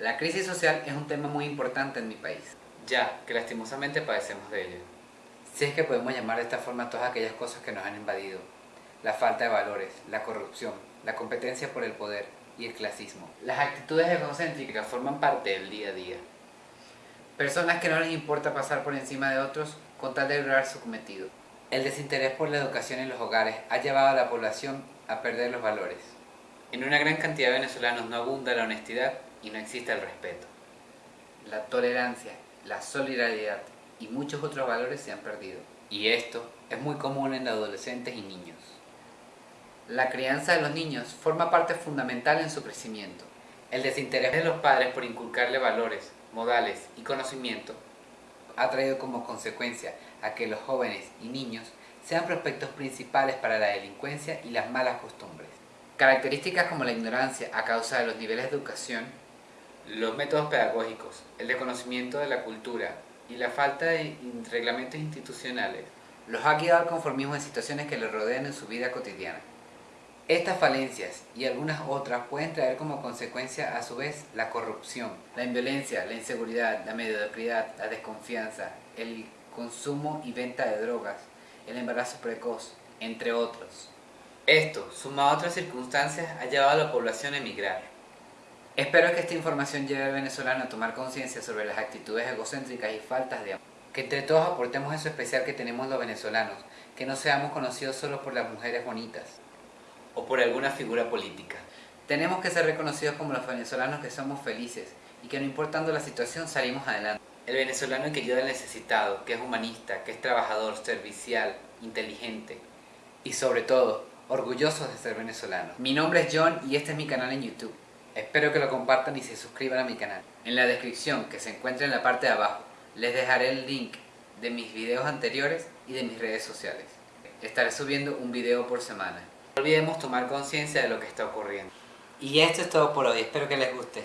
La crisis social es un tema muy importante en mi país. Ya, que lastimosamente padecemos de ello. Si es que podemos llamar de esta forma a todas aquellas cosas que nos han invadido. La falta de valores, la corrupción, la competencia por el poder y el clasismo. Las actitudes egocéntricas forman parte del día a día. Personas que no les importa pasar por encima de otros con tal de lograr su cometido. El desinterés por la educación en los hogares ha llevado a la población a perder los valores. En una gran cantidad de venezolanos no abunda la honestidad y no existe el respeto. La tolerancia, la solidaridad y muchos otros valores se han perdido. Y esto es muy común en adolescentes y niños. La crianza de los niños forma parte fundamental en su crecimiento. El desinterés de los padres por inculcarle valores, modales y conocimiento ha traído como consecuencia a que los jóvenes y niños sean prospectos principales para la delincuencia y las malas costumbres. Características como la ignorancia a causa de los niveles de educación, los métodos pedagógicos, el desconocimiento de la cultura y la falta de reglamentos institucionales los ha guiado al conformismo en situaciones que les rodean en su vida cotidiana. Estas falencias y algunas otras pueden traer como consecuencia a su vez la corrupción, la inviolencia, la inseguridad, la mediocridad, la desconfianza, el consumo y venta de drogas, el embarazo precoz, entre otros. Esto, sumado a otras circunstancias, ha llevado a la población a emigrar. Espero que esta información lleve al venezolano a tomar conciencia sobre las actitudes egocéntricas y faltas de amor. Que entre todos aportemos eso especial que tenemos los venezolanos, que no seamos conocidos solo por las mujeres bonitas. O por alguna figura política. Tenemos que ser reconocidos como los venezolanos que somos felices y que no importando la situación salimos adelante. El venezolano que ayuda al necesitado, que es humanista, que es trabajador, servicial, inteligente. Y sobre todo, orgullosos de ser venezolanos. Mi nombre es John y este es mi canal en YouTube. Espero que lo compartan y se suscriban a mi canal. En la descripción que se encuentra en la parte de abajo les dejaré el link de mis videos anteriores y de mis redes sociales. Estaré subiendo un video por semana. No olvidemos tomar conciencia de lo que está ocurriendo. Y esto es todo por hoy, espero que les guste.